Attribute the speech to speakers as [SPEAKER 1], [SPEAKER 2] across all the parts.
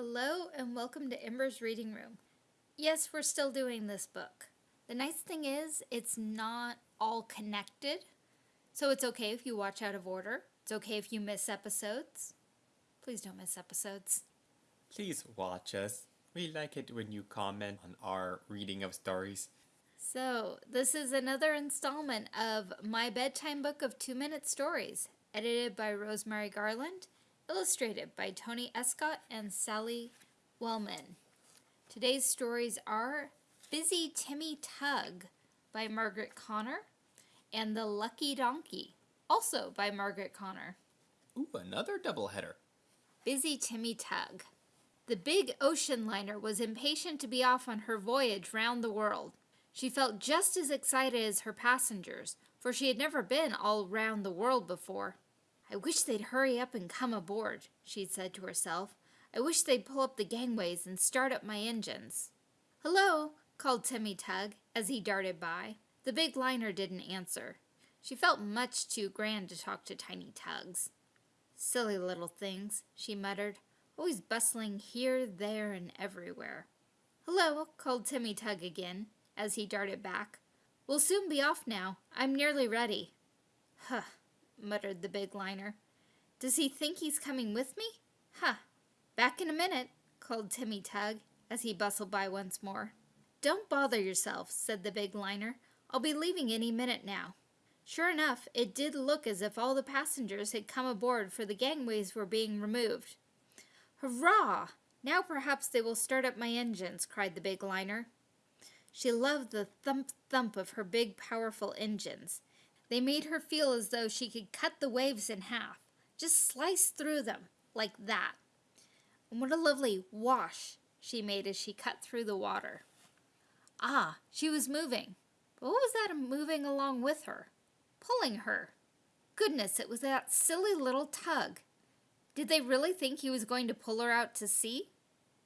[SPEAKER 1] Hello and welcome to Ember's Reading Room. Yes, we're still doing this book. The nice thing is, it's not all connected, so it's okay if you watch out of order. It's okay if you miss episodes. Please don't miss episodes.
[SPEAKER 2] Please watch us. We like it when you comment on our reading of stories.
[SPEAKER 1] So, this is another installment of My Bedtime Book of Two Minute Stories, edited by Rosemary Garland, illustrated by Tony Escott and Sally Wellman. Today's stories are Busy Timmy Tug by Margaret Connor and The Lucky Donkey, also by Margaret Connor.
[SPEAKER 2] Ooh, another doubleheader.
[SPEAKER 1] Busy Timmy Tug. The big ocean liner was impatient to be off on her voyage round the world. She felt just as excited as her passengers, for she had never been all round the world before. I wish they'd hurry up and come aboard, she'd said to herself. I wish they'd pull up the gangways and start up my engines. Hello, called Timmy Tug as he darted by. The big liner didn't answer. She felt much too grand to talk to tiny tugs. Silly little things, she muttered, always bustling here, there, and everywhere. Hello, called Timmy Tug again as he darted back. We'll soon be off now. I'm nearly ready. Huh, muttered the big liner. Does he think he's coming with me? Huh. Back in a minute, called Timmy Tug as he bustled by once more. Don't bother yourself, said the big liner. I'll be leaving any minute now. Sure enough, it did look as if all the passengers had come aboard for the gangways were being removed. Hurrah! Now perhaps they will start up my engines, cried the big liner. She loved the thump-thump of her big, powerful engines. They made her feel as though she could cut the waves in half, just slice through them, like that. And what a lovely wash she made as she cut through the water. Ah, she was moving. But what was that moving along with her? Pulling her. Goodness, it was that silly little tug. Did they really think he was going to pull her out to sea?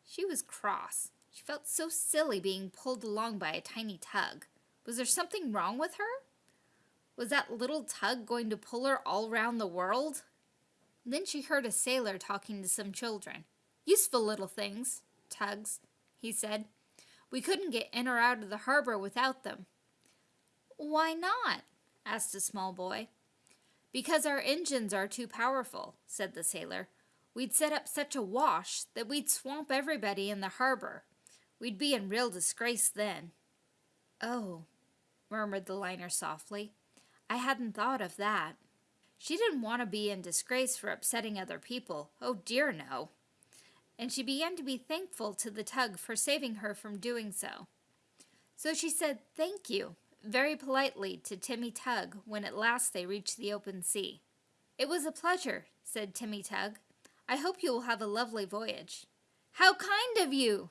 [SPEAKER 1] She was cross. She felt so silly being pulled along by a tiny tug. Was there something wrong with her? Was that little tug going to pull her all round the world? Then she heard a sailor talking to some children. Useful little things, tugs, he said. We couldn't get in or out of the harbor without them. Why not? asked a small boy. Because our engines are too powerful, said the sailor. We'd set up such a wash that we'd swamp everybody in the harbor. We'd be in real disgrace then. Oh, murmured the liner softly. I hadn't thought of that. She didn't want to be in disgrace for upsetting other people. Oh dear, no. And she began to be thankful to the tug for saving her from doing so. So she said thank you very politely to Timmy Tug when at last they reached the open sea. It was a pleasure, said Timmy Tug. I hope you will have a lovely voyage. How kind of you,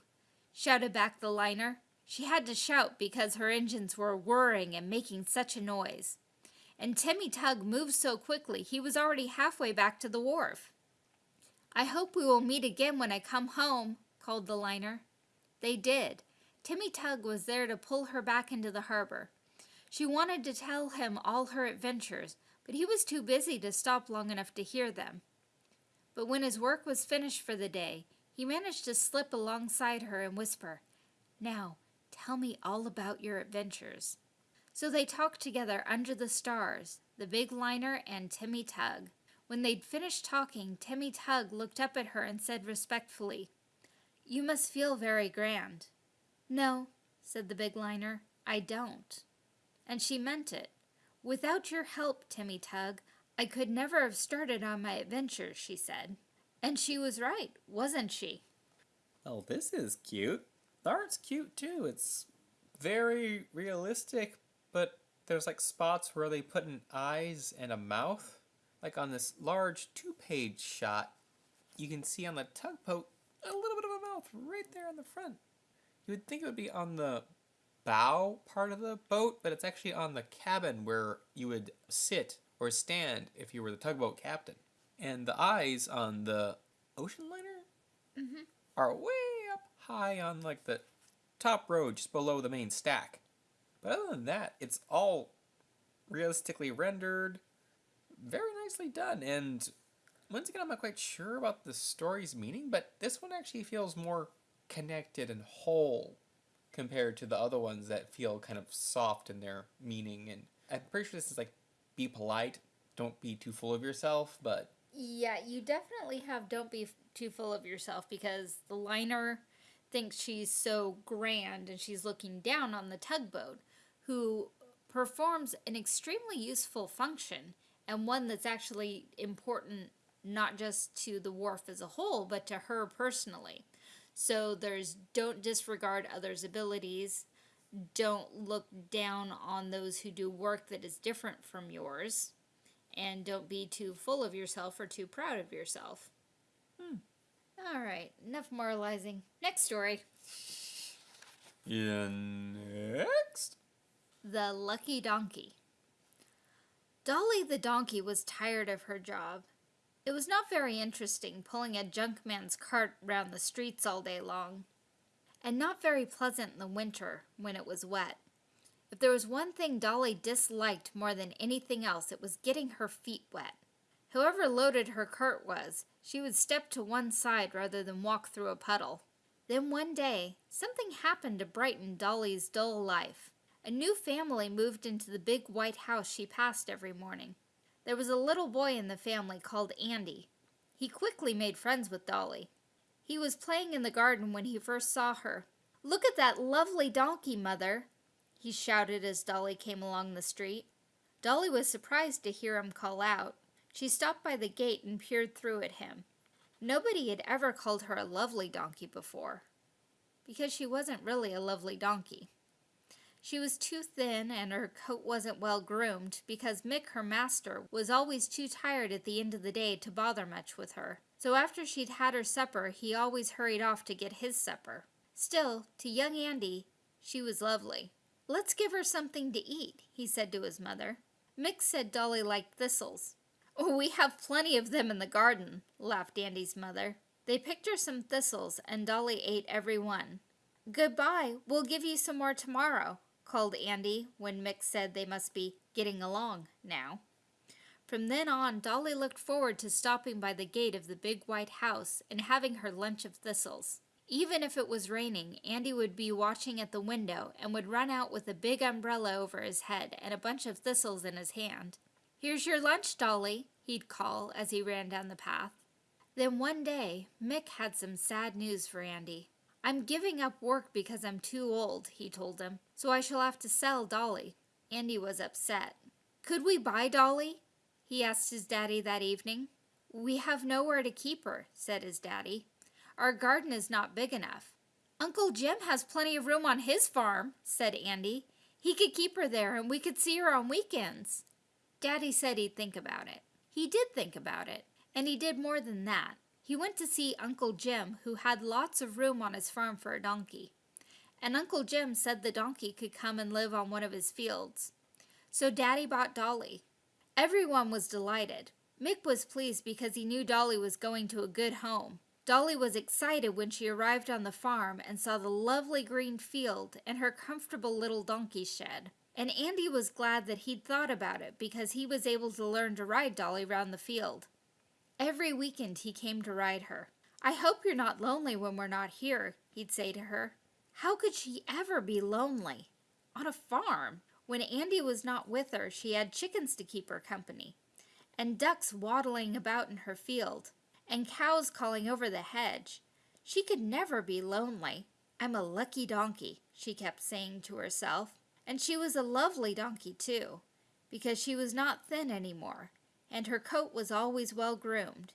[SPEAKER 1] shouted back the liner. She had to shout because her engines were whirring and making such a noise. And Timmy Tug moved so quickly he was already halfway back to the wharf. I hope we will meet again when I come home, called the liner. They did. Timmy Tug was there to pull her back into the harbor. She wanted to tell him all her adventures, but he was too busy to stop long enough to hear them. But when his work was finished for the day, he managed to slip alongside her and whisper, Now, tell me all about your adventures. So they talked together under the stars, the big liner and Timmy Tug. When they'd finished talking, Timmy Tug looked up at her and said respectfully, You must feel very grand. No, said the big liner, I don't. And she meant it. Without your help, Timmy Tug, I could never have started on my adventures, she said. And she was right, wasn't she?
[SPEAKER 2] Oh, this is cute. The art's cute too. It's very realistic, but there's like spots where they put in eyes and a mouth. Like on this large two-page shot, you can see on the tugboat a little bit of a mouth right there on the front. You would think it would be on the bow part of the boat, but it's actually on the cabin where you would sit or stand if you were the tugboat captain. And the eyes on the ocean liner
[SPEAKER 1] mm-hmm.
[SPEAKER 2] are way up high on like the top row just below the main stack. But other than that, it's all realistically rendered, very nicely done, and once again, I'm not quite sure about the story's meaning, but this one actually feels more connected and whole compared to the other ones that feel kind of soft in their meaning. And I'm pretty sure this is like, be polite, don't be too full of yourself, but.
[SPEAKER 1] Yeah, you definitely have don't be too full of yourself because the liner thinks she's so grand and she's looking down on the tugboat, who performs an extremely useful function and one that's actually important not just to the wharf as a whole, but to her personally. So there's don't disregard others' abilities, don't look down on those who do work that is different from yours, and don't be too full of yourself or too proud of yourself. Hmm. All right, enough moralizing. Next story.
[SPEAKER 2] Yeah, next.
[SPEAKER 1] The Lucky Donkey. Dolly the donkey was tired of her job. It was not very interesting pulling a junkman's cart round the streets all day long, and not very pleasant in the winter when it was wet. If there was one thing Dolly disliked more than anything else, it was getting her feet wet. However loaded her cart was, she would step to one side rather than walk through a puddle. Then one day, something happened to brighten Dolly's dull life. A new family moved into the big white house she passed every morning. There was a little boy in the family called Andy. He quickly made friends with Dolly. He was playing in the garden when he first saw her. Look at that lovely donkey, Mother, he shouted as Dolly came along the street. Dolly was surprised to hear him call out. She stopped by the gate and peered through at him. Nobody had ever called her a lovely donkey before, because she wasn't really a lovely donkey. She was too thin and her coat wasn't well groomed because Mick, her master, was always too tired at the end of the day to bother much with her. So after she'd had her supper, he always hurried off to get his supper. Still, to young Andy, she was lovely. Let's give her something to eat, he said to his mother. Mick said Dolly liked thistles. Oh, we have plenty of them in the garden, laughed Andy's mother. They picked her some thistles, and Dolly ate every one. Goodbye, we'll give you some more tomorrow, called Andy when Mick said they must be getting along now. From then on, Dolly looked forward to stopping by the gate of the big white house and having her lunch of thistles. Even if it was raining, Andy would be watching at the window and would run out with a big umbrella over his head and a bunch of thistles in his hand. Here's your lunch, Dolly, he'd call as he ran down the path. Then one day, Mick had some sad news for Andy. I'm giving up work because I'm too old, he told him, so I shall have to sell Dolly. Andy was upset. Could we buy Dolly? he asked his daddy that evening. We have nowhere to keep her, said his daddy. Our garden is not big enough. Uncle Jim has plenty of room on his farm, said Andy. He could keep her there and we could see her on weekends. Daddy said he'd think about it. He did think about it, and he did more than that. He went to see Uncle Jim, who had lots of room on his farm for a donkey. And Uncle Jim said the donkey could come and live on one of his fields. So Daddy bought Dolly. Everyone was delighted. Mick was pleased because he knew Dolly was going to a good home. Dolly was excited when she arrived on the farm and saw the lovely green field and her comfortable little donkey shed. And Andy was glad that he'd thought about it because he was able to learn to ride Dolly round the field. Every weekend he came to ride her. I hope you're not lonely when we're not here, he'd say to her. How could she ever be lonely? On a farm. When Andy was not with her, she had chickens to keep her company, and ducks waddling about in her field, and cows calling over the hedge. She could never be lonely. I'm a lucky donkey, she kept saying to herself. And she was a lovely donkey, too, because she was not thin any more, and her coat was always well groomed.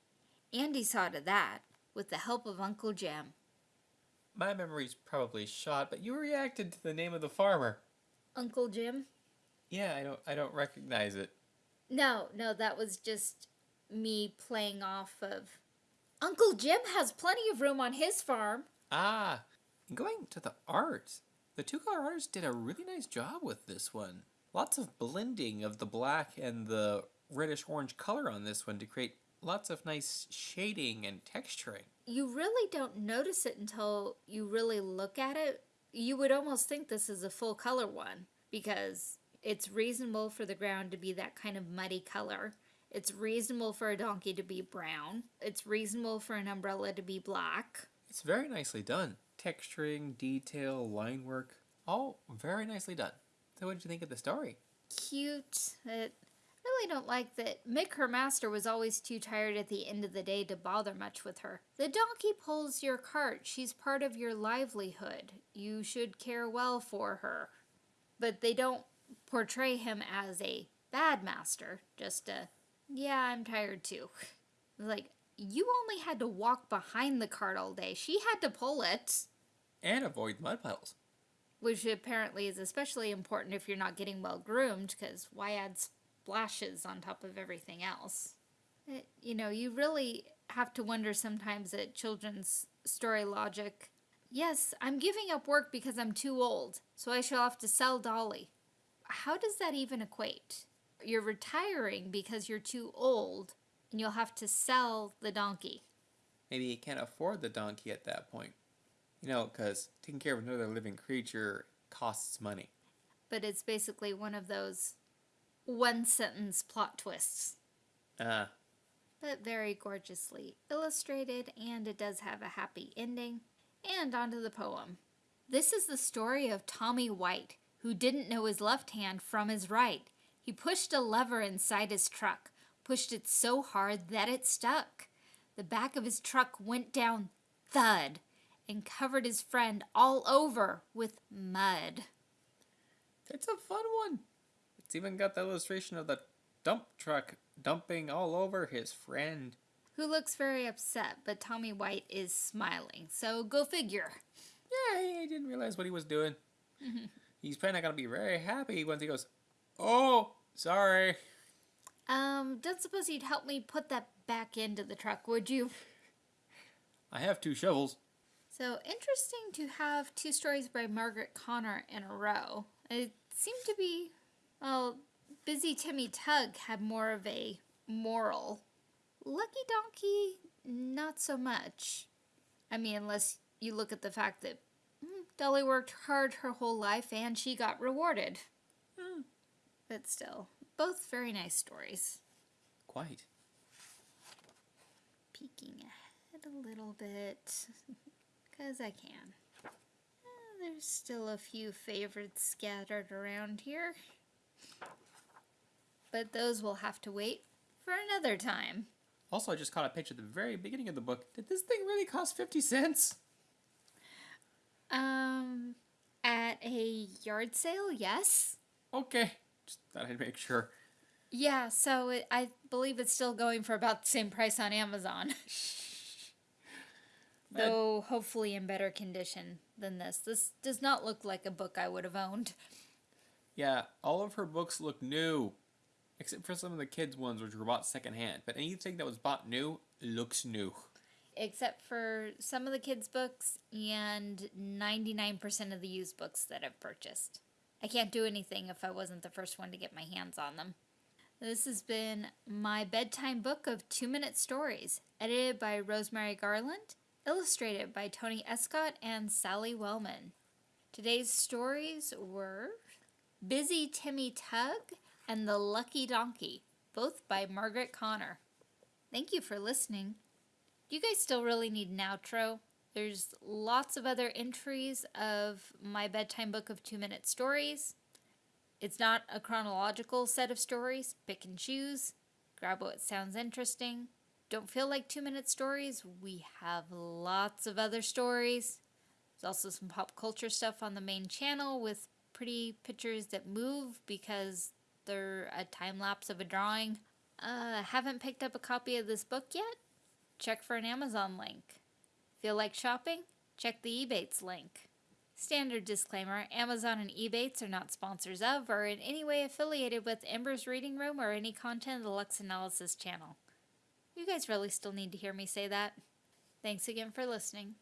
[SPEAKER 1] Andy saw to that, with the help of Uncle Jim.
[SPEAKER 2] My memory's probably shot, but you reacted to the name of the farmer.
[SPEAKER 1] Uncle Jim?
[SPEAKER 2] Yeah, I don't I don't recognize it.
[SPEAKER 1] No, no, that was just me playing off of Uncle Jim has plenty of room on his farm.
[SPEAKER 2] Ah, going to the art. The two color artists did a really nice job with this one. Lots of blending of the black and the reddish orange color on this one to create lots of nice shading and texturing.
[SPEAKER 1] You really don't notice it until you really look at it. You would almost think this is a full color one because it's reasonable for the ground to be that kind of muddy color. It's reasonable for a donkey to be brown. It's reasonable for an umbrella to be black.
[SPEAKER 2] It's very nicely done. Texturing, detail, line work, all very nicely done. So, what did you think of the story?
[SPEAKER 1] Cute. It really don't like that Mick, her master, was always too tired at the end of the day to bother much with her. The donkey pulls your cart. She's part of your livelihood. You should care well for her. But they don't portray him as a bad master, just a, yeah, I'm tired too. Like, you only had to walk behind the cart all day. She had to pull it.
[SPEAKER 2] And avoid mud puddles.
[SPEAKER 1] Which apparently is especially important if you're not getting well groomed, because why add splashes on top of everything else? It, you know, you really have to wonder sometimes at children's story logic. Yes, I'm giving up work because I'm too old, so I shall have to sell Dolly. How does that even equate? You're retiring because you're too old, and you'll have to sell the donkey.
[SPEAKER 2] Maybe he can't afford the donkey at that point. You know, because taking care of another living creature costs money.
[SPEAKER 1] But it's basically one of those one sentence plot twists.
[SPEAKER 2] Uh,
[SPEAKER 1] but very gorgeously illustrated, and it does have a happy ending. And onto the poem. This is the story of Tommy White, who didn't know his left hand from his right. He pushed a lever inside his truck, pushed it so hard that it stuck. The back of his truck went down thud and covered his friend all over with mud.
[SPEAKER 2] It's a fun one. It's even got the illustration of the dump truck dumping all over his friend.
[SPEAKER 1] Who looks very upset, but Tommy White is smiling, so go figure.
[SPEAKER 2] Yeah, he didn't realize what he was doing. He's probably not going to be very happy once he goes, Oh, sorry.
[SPEAKER 1] Um, don't suppose you'd help me put that back into the truck, would you?
[SPEAKER 2] I have two shovels.
[SPEAKER 1] So interesting to have two stories by Margaret Connor in a row. It seemed to be, well, Busy Timmy Tug had more of a moral. Lucky Donkey, not so much. I mean, unless you look at the fact that mm, Dolly worked hard her whole life and she got rewarded.
[SPEAKER 2] Hmm.
[SPEAKER 1] But still, both very nice stories.
[SPEAKER 2] Quite.
[SPEAKER 1] Peeking ahead a little bit, because I can. Uh, there's still a few favorites scattered around here. But those will have to wait for another time.
[SPEAKER 2] Also, I just caught a picture at the very beginning of the book. Did this thing really cost 50 cents?
[SPEAKER 1] Um, at a yard sale, yes.
[SPEAKER 2] Okay. Just thought I'd make sure.
[SPEAKER 1] Yeah, so it, I believe it's still going for about the same price on Amazon. Though hopefully in better condition than this. This does not look like a book I would have owned.
[SPEAKER 2] Yeah, all of her books look new. Except for some of the kids' ones, which were bought secondhand. But anything that was bought new looks new.
[SPEAKER 1] Except for some of the kids' books and 99% of the used books that I've purchased. I can't do anything if I wasn't the first one to get my hands on them. This has been my bedtime book of two minute stories, edited by Rosemary Garland, illustrated by Tony Escott and Sally Wellman. Today's stories were Busy Timmy Tug and The Lucky Donkey, both by Margaret Connor. Thank you for listening. Do you guys still really need an outro? There's lots of other entries of my bedtime book of two minute stories. It's not a chronological set of stories. Pick and choose. Grab what sounds interesting. Don't feel like two minute stories? We have lots of other stories. There's also some pop culture stuff on the main channel with pretty pictures that move because they're a time lapse of a drawing. Uh, haven't picked up a copy of this book yet? Check for an Amazon link. Feel like shopping? Check the Ebates link. Standard disclaimer Amazon and Ebates are not sponsors of or in any way affiliated with Ember's Reading Room or any content of the Lux Analysis channel. You guys really still need to hear me say that. Thanks again for listening.